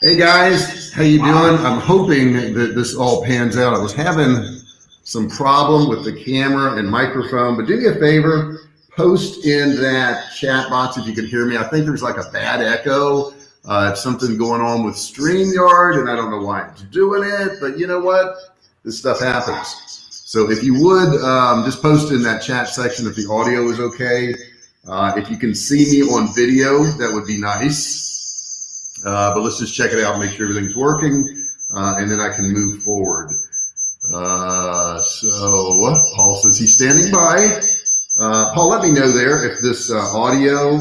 Hey guys, how you doing? I'm hoping that this all pans out. I was having some problem with the camera and microphone, but do me a favor, post in that chat box if you can hear me. I think there's like a bad echo. Uh, it's something going on with StreamYard and I don't know why it's doing it, but you know what? This stuff happens. So if you would um, just post in that chat section if the audio is okay. Uh, if you can see me on video, that would be nice. Uh, but let's just check it out, make sure everything's working, uh, and then I can move forward. Uh, so Paul says he's standing by. Uh, Paul, let me know there if this uh, audio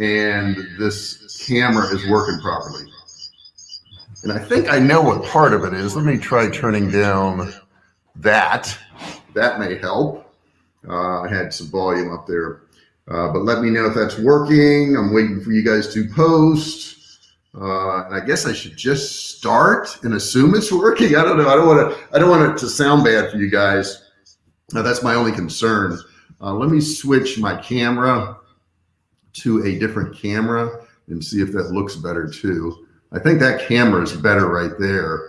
and this camera is working properly. And I think I know what part of it is. Let me try turning down that. That may help. Uh, I had some volume up there. but let me know if that's working. I'm waiting for you guys to post. Uh, and I guess I should just start and assume it's working. I don't know. I don't want to. I don't want it to sound bad for you guys. Uh, that's my only concern. Uh, let me switch my camera to a different camera and see if that looks better too. I think that camera is better right there.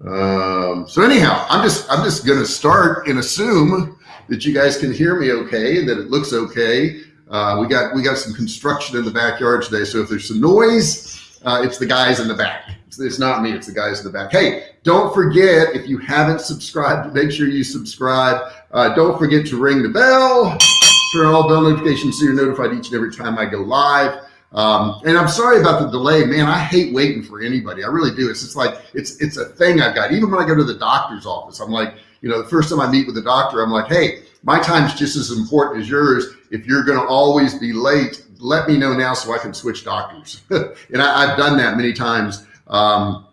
Um, so anyhow, I'm just I'm just gonna start and assume that you guys can hear me okay and that it looks okay. Uh, we got we got some construction in the backyard today, so if there's some noise uh, it's the guys in the back. It's, it's, not me, it's the guys in the back. Hey, don't forget, if you haven't subscribed, make sure you subscribe. Uh, don't forget to ring the bell, turn on all bell notifications so you're notified each and every time I go live. Um, and I'm sorry about the delay, man. I hate waiting for anybody. I really do. It's just like, it's, it's a thing I've got. Even when I go to the doctor's office, I'm like, you know, the first time I meet with the doctor, I'm like, hey, my time's just as important as yours. If you're going to always be late, let me know now so I can switch doctors. and I, have done that many times. Um,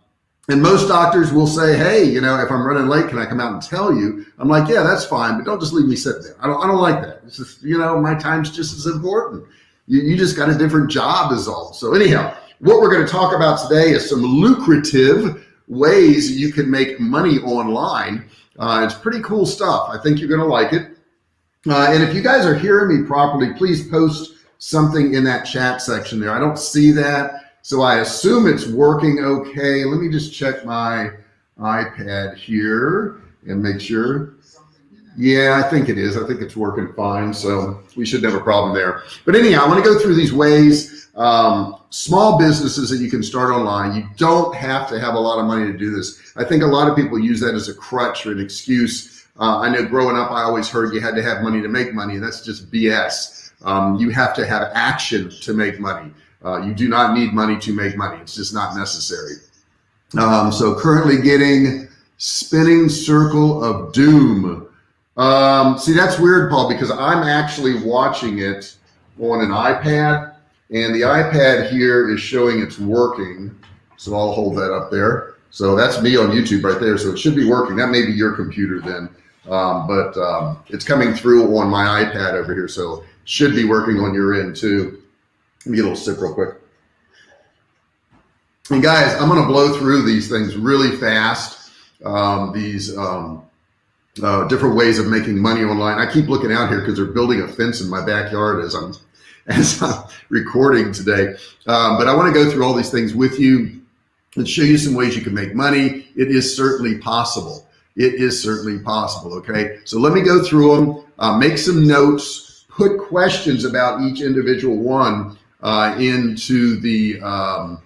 and most doctors will say, Hey, you know, if I'm running late, can I come out and tell you? I'm like, yeah, that's fine, but don't just leave me sitting there. I don't, I don't like that. It's just, you know, my time's just as important. You, you just got a different job is all. So anyhow, what we're going to talk about today is some lucrative ways you can make money online. Uh, it's pretty cool stuff. I think you're going to like it. Uh, and if you guys are hearing me properly, please post something in that chat section there. I don't see that. So I assume it's working okay. Let me just check my iPad here and make sure. Yeah, I think it is. I think it's working fine. So we should have a problem there. But anyhow, I want to go through these ways, um, small businesses that you can start online. You don't have to have a lot of money to do this. I think a lot of people use that as a crutch or an excuse. Uh, I know growing up, I always heard you had to have money to make money. That's just BS. Um, you have to have action to make money. Uh, you do not need money to make money. It's just not necessary. Um, so currently getting spinning circle of doom. Um, see, that's weird, Paul, because I'm actually watching it on an iPad and the iPad here is showing it's working. So I'll hold that up there. So that's me on YouTube right there. So it should be working. That may be your computer then. Um, but um, it's coming through on my iPad over here. So should be working on your end too. Let me get a little sip real quick. And guys, I'm going to blow through these things really fast. Um, these um, uh, different ways of making money online. I keep looking out here because they're building a fence in my backyard as I'm as I'm recording today. Um, but I want to go through all these things with you and show you some ways you can make money. It is certainly possible. It is certainly possible. Okay. So let me go through them, uh, make some notes, put questions about each individual one uh, into the um,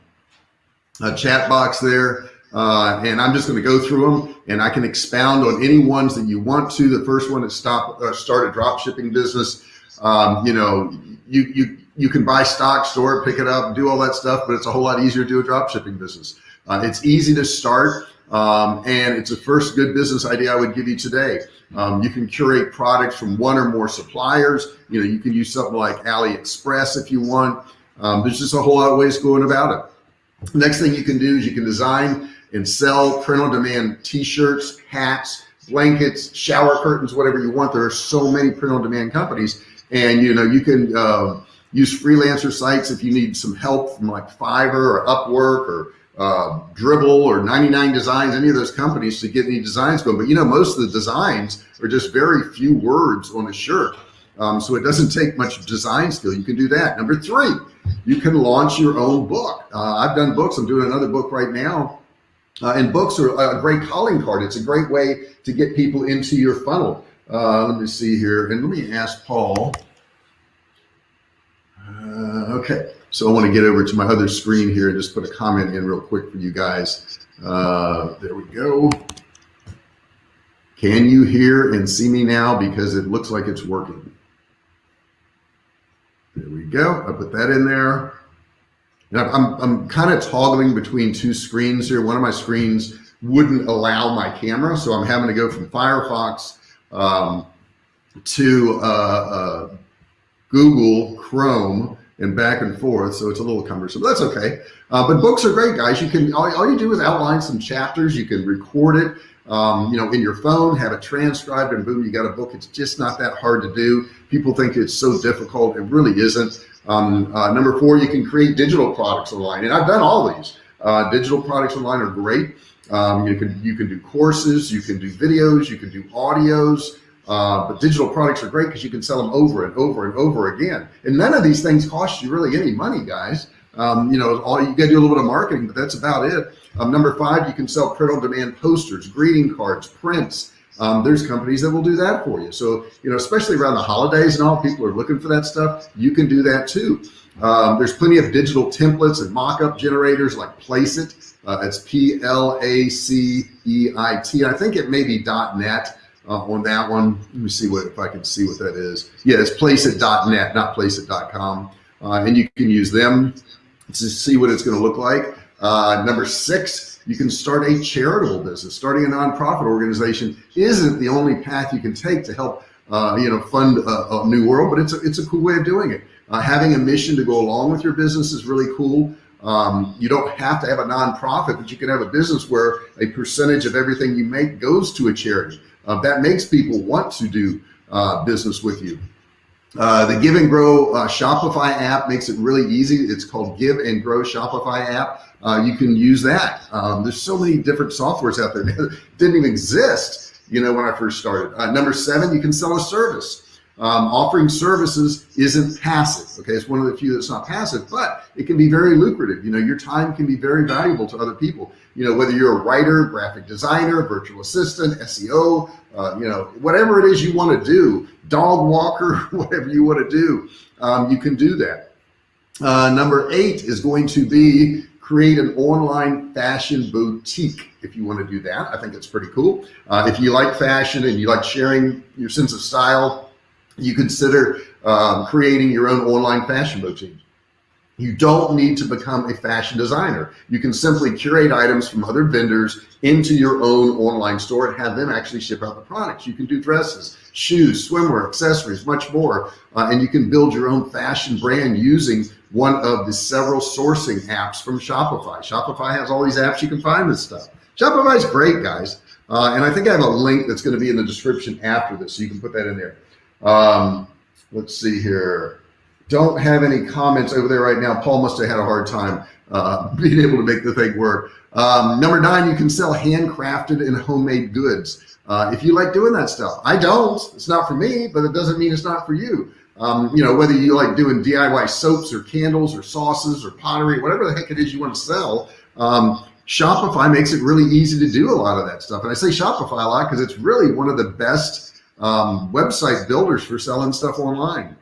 uh, chat box there. Uh, and I'm just going to go through them and I can expound on any ones that you want to. The first one is stop, uh, start a drop shipping business. Um, you know, you, you, you can buy stock, store pick it up, do all that stuff, but it's a whole lot easier to do a drop shipping business. Uh, it's easy to start. Um, and it's the first good business idea I would give you today. Um, you can curate products from one or more suppliers. You know, you can use something like AliExpress if you want. Um, there's just a whole lot of ways going about it. Next thing you can do is you can design and sell print on demand t-shirts, hats, blankets, shower curtains, whatever you want. There are so many print on demand companies and you know, you can uh, use freelancer sites if you need some help from like Fiverr or Upwork or uh, Dribbble or 99 Designs, any of those companies to get any designs going. But you know, most of the designs are just very few words on a shirt. Um, so it doesn't take much design skill. You can do that. Number three, you can launch your own book. Uh, I've done books. I'm doing another book right now. Uh, and books are a great calling card. It's a great way to get people into your funnel. Uh, let me see here. And let me ask Paul. Uh, okay. So I want to get over to my other screen here and just put a comment in real quick for you guys. Uh, there we go. Can you hear and see me now? Because it looks like it's working. There we go. I put that in there. Now I'm, I'm kind of toggling between two screens here. One of my screens wouldn't allow my camera. So I'm having to go from Firefox um, to uh, uh, Google Chrome and back and forth. So it's a little cumbersome, but that's okay. Uh, but books are great, guys. You can, all, all, you do is outline some chapters. You can record it, um, you know, in your phone, have it transcribed and boom, you got a book. It's just not that hard to do. People think it's so difficult. It really isn't. Um, uh, number four, you can create digital products online. And I've done all these. Uh, digital products online are great. Um, you can, you can do courses, you can do videos, you can do audios, uh, but digital products are great because you can sell them over and over and over again. And none of these things cost you really any money, guys. Um, you know, all you got to do a little bit of marketing, but that's about it. Um, number five, you can sell print on demand posters, greeting cards, prints. Um, there's companies that will do that for you. So, you know, especially around the holidays and all, people are looking for that stuff. You can do that too. Um, there's plenty of digital templates and mock-up generators like Placeit. Uh, it's P-L-A-C-E-I-T. I think it may be .net uh, on that one. Let me see what if I can see what that is. Yeah, it's placeit.net, not placeit.com. Uh, and you can use them to see what it's going to look like. Uh, number six, you can start a charitable business. Starting a nonprofit organization isn't the only path you can take to help uh, you know, fund a, a, new world, but it's a, it's a cool way of doing it. Uh, having a mission to go along with your business is really cool. Um, you don't have to have a nonprofit, but you can have a business where a percentage of everything you make goes to a charity. Uh, that makes people want to do uh, business with you. Uh, the Give and Grow uh, Shopify app makes it really easy. It's called Give and Grow Shopify app. Uh, you can use that. Um, there's so many different softwares out there that didn't even exist, you know, when I first started. Uh, number seven, you can sell a service. Um, offering services isn't passive. Okay, it's one of the few that's not passive, but it can be very lucrative. You know, your time can be very valuable to other people. You know, whether you're a writer, graphic designer, virtual assistant, SEO, uh, you know, whatever it is you want to do, dog walker, whatever you want to do, um, you can do that. Uh, number eight is going to be create an online fashion boutique if you want to do that. I think it's pretty cool. Uh, if you like fashion and you like sharing your sense of style, you consider um, creating your own online fashion boutique. You don't need to become a fashion designer. You can simply curate items from other vendors into your own online store and have them actually ship out the products. You can do dresses, shoes, swimwear, accessories, much more. Uh, and you can build your own fashion brand using one of the several sourcing apps from Shopify. Shopify has all these apps you can find this stuff. Shopify is great, guys. Uh, and I think I have a link that's going to be in the description after this, so you can put that in there. Um, let's see here. Don't have any comments over there right now. Paul must have had a hard time uh, being able to make the thing work. Um, number nine, you can sell handcrafted and homemade goods. Uh, if you like doing that stuff, I don't, it's not for me, but it doesn't mean it's not for you. Um, you know, whether you like doing DIY soaps or candles or sauces or pottery, whatever the heck it is you want to sell, um, Shopify makes it really easy to do a lot of that stuff. And I say Shopify a lot because it's really one of the best um, website builders for selling stuff online.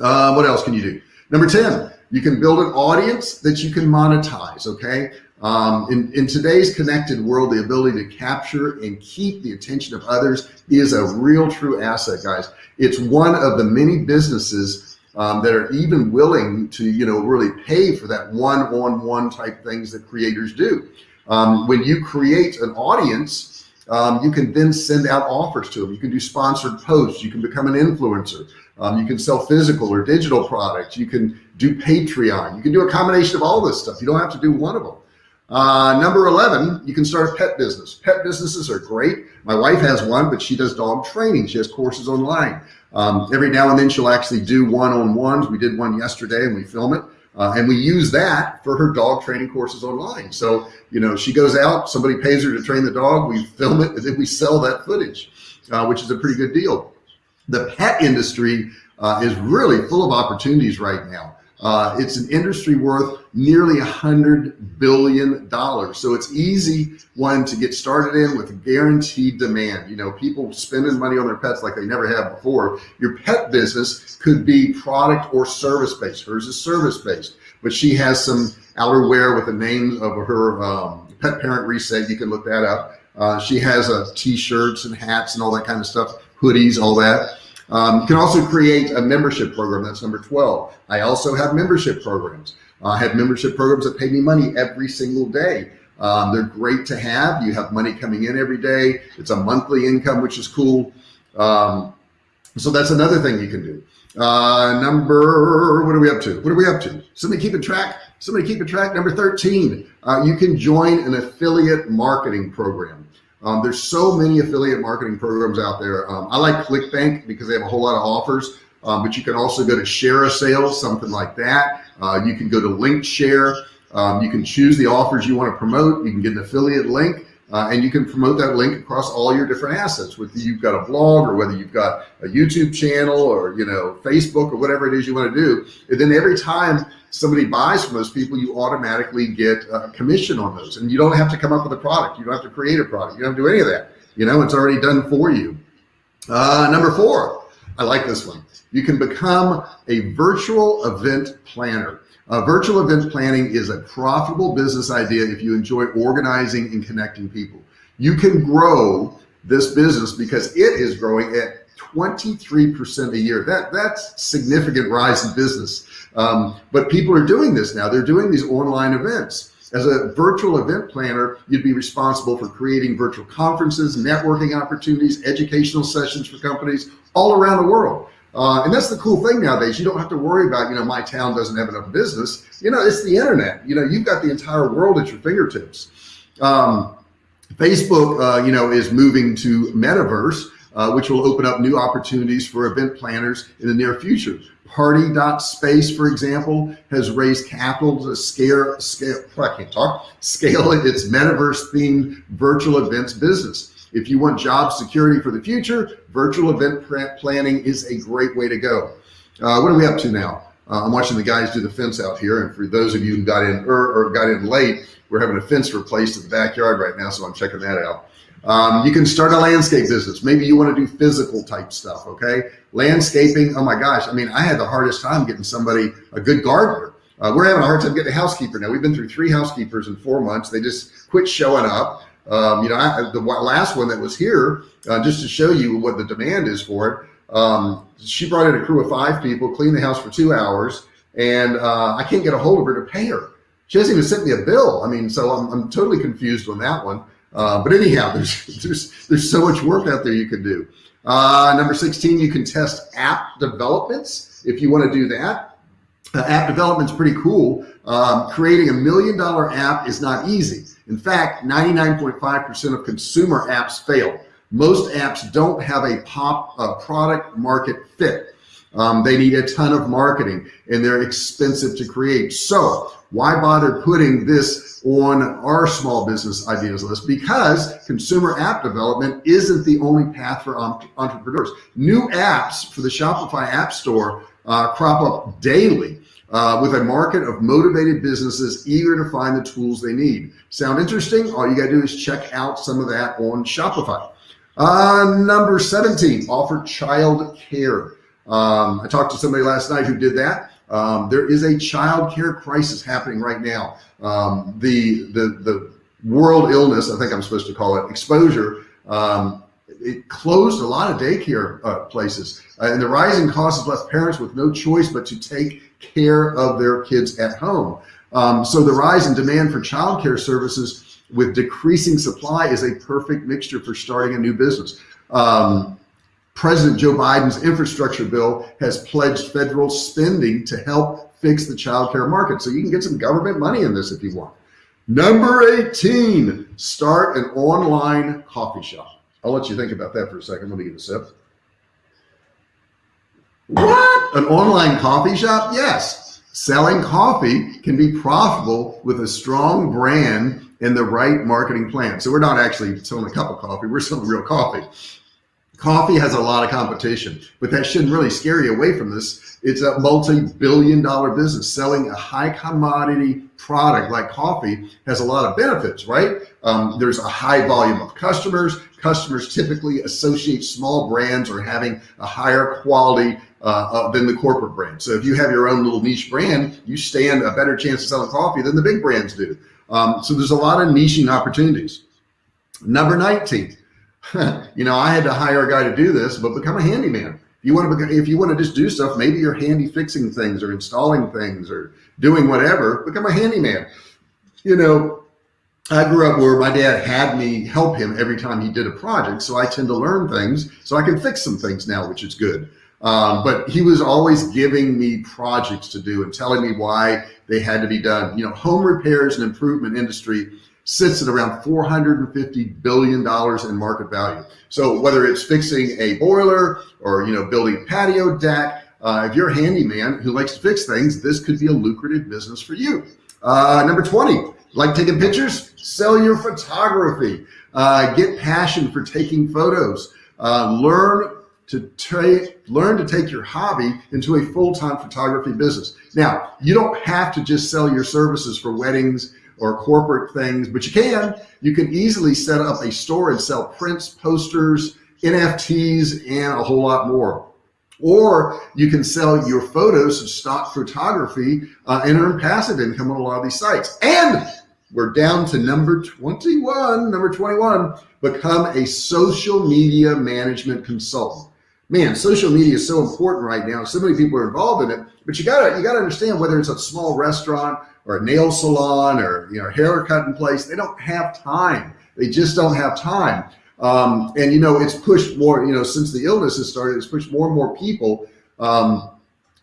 Uh, what else can you do? Number 10, you can build an audience that you can monetize. Okay. Um, in, in today's connected world, the ability to capture and keep the attention of others is a real true asset, guys. It's one of the many businesses um, that are even willing to, you know, really pay for that one-on-one -on -one type things that creators do. Um, when you create an audience, um, you can then send out offers to them. You can do sponsored posts. You can become an influencer. Um, you can sell physical or digital products. You can do Patreon. You can do a combination of all this stuff. You don't have to do one of them. Uh, number 11, you can start a pet business. Pet businesses are great. My wife has one, but she does dog training. She has courses online. Um, every now and then she'll actually do one-on-ones. We did one yesterday and we film it. Uh, and we use that for her dog training courses online. So, you know, she goes out, somebody pays her to train the dog, we film it, and then we sell that footage, uh, which is a pretty good deal. The pet industry uh, is really full of opportunities right now. Uh, it's an industry worth nearly a hundred billion dollars. So it's easy one to get started in with guaranteed demand. You know, people spending money on their pets like they never have before. Your pet business could be product or service based. Hers is service based, but she has some outerwear with the name of her um, pet parent reset. You can look that up. Uh, she has uh, t-shirts and hats and all that kind of stuff, hoodies, all that. Um, you can also create a membership program. That's number 12. I also have membership programs. Uh, I have membership programs that pay me money every single day. Um, they're great to have. You have money coming in every day. It's a monthly income, which is cool. Um, so that's another thing you can do. Uh, number, what are we up to? What are we up to? Somebody keeping track? Somebody keeping track? Number 13, uh, you can join an affiliate marketing program. Um, there's so many affiliate marketing programs out there. Um, I like ClickBank because they have a whole lot of offers, um, but you can also go to Share a ShareASale, something like that. Uh, you can go to LinkShare. Um, you can choose the offers you want to promote. You can get an affiliate link. Uh, and you can promote that link across all your different assets whether you've got a blog or whether you've got a YouTube channel or you know Facebook or whatever it is you want to do. And then every time somebody buys from those people you automatically get a commission on those. And you don't have to come up with a product. You don't have to create a product. You don't have to do any of that. You know it's already done for you. Uh, number four I like this one. You can become a virtual event planner uh, virtual event planning is a profitable business idea if you enjoy organizing and connecting people. You can grow this business because it is growing at 23% a year. That That's significant rise in business. Um, but people are doing this now. They're doing these online events. As a virtual event planner, you'd be responsible for creating virtual conferences, networking opportunities, educational sessions for companies all around the world. Uh, and that's the cool thing nowadays. You don't have to worry about, you know, my town doesn't have enough business. You know, it's the internet. You know, you've got the entire world at your fingertips. Um, Facebook, uh, you know, is moving to metaverse, uh, which will open up new opportunities for event planners in the near future. Party.space, for example, has raised capital to scale, scale, I can't talk, scale its metaverse themed virtual events business. If you want job security for the future, virtual event planning is a great way to go. Uh, what are we up to now? Uh, I'm watching the guys do the fence out here. And for those of you who got in or, or got in late, we're having a fence replaced in the backyard right now. So I'm checking that out. Um, you can start a landscape business. Maybe you want to do physical type stuff. Okay. Landscaping. Oh my gosh. I mean, I had the hardest time getting somebody, a good gardener. Uh, we're having a hard time getting a housekeeper now. We've been through three housekeepers in four months. They just quit showing up. Um, you know, I, the last one that was here, uh, just to show you what the demand is for it, um, she brought in a crew of five people, cleaned the house for two hours, and uh, I can't get a hold of her to pay her. She hasn't even sent me a bill. I mean, so I'm, I'm totally confused on that one. Uh, but anyhow, there's, there's, there's so much work out there you can do. Uh, number 16, you can test app developments if you want to do that. Uh, app development's pretty cool. Um, creating a million dollar app is not easy. In fact, 99.5% of consumer apps fail. Most apps don't have a pop a product market fit. Um, they need a ton of marketing and they're expensive to create. So why bother putting this on our small business ideas list? Because consumer app development isn't the only path for entrepreneurs. New apps for the Shopify app store uh, crop up daily uh, with a market of motivated businesses eager to find the tools they need. Sound interesting? All you got to do is check out some of that on Shopify. Uh, number 17, offer child care. Um, I talked to somebody last night who did that. Um, there is a child care crisis happening right now. Um, the, the, the world illness, I think I'm supposed to call it exposure, um, it closed a lot of daycare uh, places uh, and the rising costs has left parents with no choice but to take care of their kids at home. Um, so the rise in demand for childcare services with decreasing supply is a perfect mixture for starting a new business. Um, President Joe Biden's infrastructure bill has pledged federal spending to help fix the childcare market. So you can get some government money in this if you want. Number 18, start an online coffee shop. I'll let you think about that for a second. Let me get a sip. What? An online coffee shop? Yes. Selling coffee can be profitable with a strong brand and the right marketing plan. So we're not actually selling a cup of coffee. We're selling real coffee. Coffee has a lot of competition, but that shouldn't really scare you away from this. It's a multi-billion dollar business. Selling a high commodity product like coffee has a lot of benefits, right? Um, there's a high volume of customers. Customers typically associate small brands or having a higher quality uh, uh, than the corporate brand. So if you have your own little niche brand, you stand a better chance of selling coffee than the big brands do. Um, so there's a lot of niching opportunities. Number 19, you know, I had to hire a guy to do this, but become a handyman. You want to, if you want to just do stuff, maybe you're handy fixing things or installing things or doing whatever, become a handyman. You know, I grew up where my dad had me help him every time he did a project. So I tend to learn things so I can fix some things now, which is good. Um, but he was always giving me projects to do and telling me why they had to be done. You know, home repairs and improvement industry sits at around $450 billion in market value. So whether it's fixing a boiler or, you know, building a patio deck, uh, if you're a handyman who likes to fix things, this could be a lucrative business for you. Uh, number 20, like taking pictures, sell your photography, uh, get passion for taking photos, uh, learn to learn to take your hobby into a full-time photography business. Now, you don't have to just sell your services for weddings or corporate things, but you can. You can easily set up a store and sell prints, posters, NFTs, and a whole lot more. Or you can sell your photos of stock photography uh, and earn passive income on a lot of these sites. And we're down to number 21, number 21, become a social media management consultant. Man, social media is so important right now. So many people are involved in it, but you gotta, you gotta understand whether it's a small restaurant or a nail salon or you know haircutting place they don't have time. They just don't have time. Um, and you know it's pushed more you know since the illness has started it's pushed more and more people um,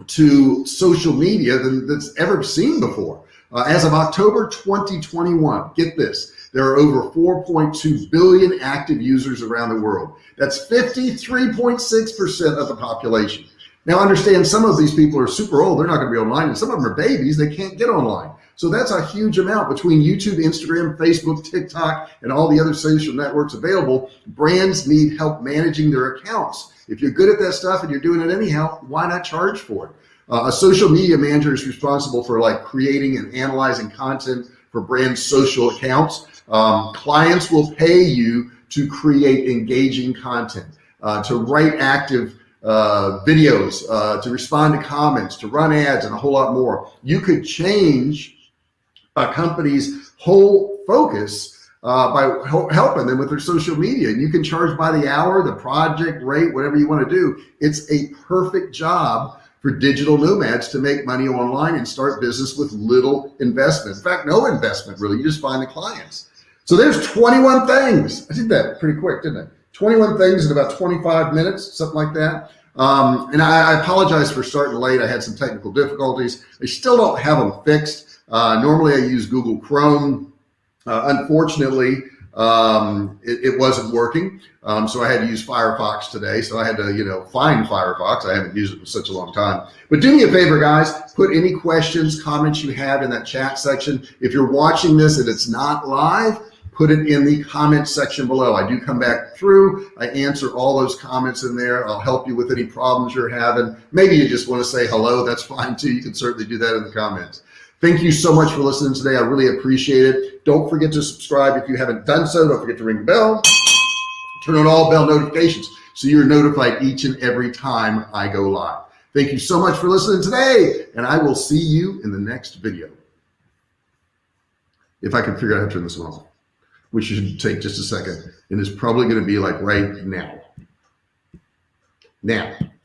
to social media than that's ever seen before. Uh, as of October 2021 get this there are over 4.2 billion active users around the world that's 53.6 percent of the population now understand some of these people are super old. They're not going to be online and some of them are babies. They can't get online. So that's a huge amount between YouTube, Instagram, Facebook, TikTok, and all the other social networks available. Brands need help managing their accounts. If you're good at that stuff and you're doing it anyhow, why not charge for it? Uh, a social media manager is responsible for like creating and analyzing content for brand social accounts. Um, clients will pay you to create engaging content, uh, to write active uh, videos, uh, to respond to comments, to run ads, and a whole lot more. You could change a company's whole focus uh, by helping them with their social media. And you can charge by the hour, the project rate, whatever you want to do. It's a perfect job for digital nomads to make money online and start business with little investment. In fact, no investment really. You just find the clients. So there's 21 things. I did that pretty quick, didn't I? 21 things in about 25 minutes, something like that. Um, and I, I, apologize for starting late. I had some technical difficulties. I still don't have them fixed. Uh, normally I use Google Chrome. Uh, unfortunately, um, it, it, wasn't working. Um, so I had to use Firefox today. So I had to, you know, find Firefox. I haven't used it for such a long time. But do me a favor, guys, put any questions, comments you have in that chat section. If you're watching this and it's not live, put it in the comment section below. I do come back through. I answer all those comments in there. I'll help you with any problems you're having. Maybe you just want to say hello. That's fine too. You can certainly do that in the comments. Thank you so much for listening today. I really appreciate it. Don't forget to subscribe if you haven't done so. Don't forget to ring the bell. Turn on all bell notifications so you're notified each and every time I go live. Thank you so much for listening today, and I will see you in the next video. If I can figure out how to turn this one off which should take just a second. And it's probably going to be like right now. Now.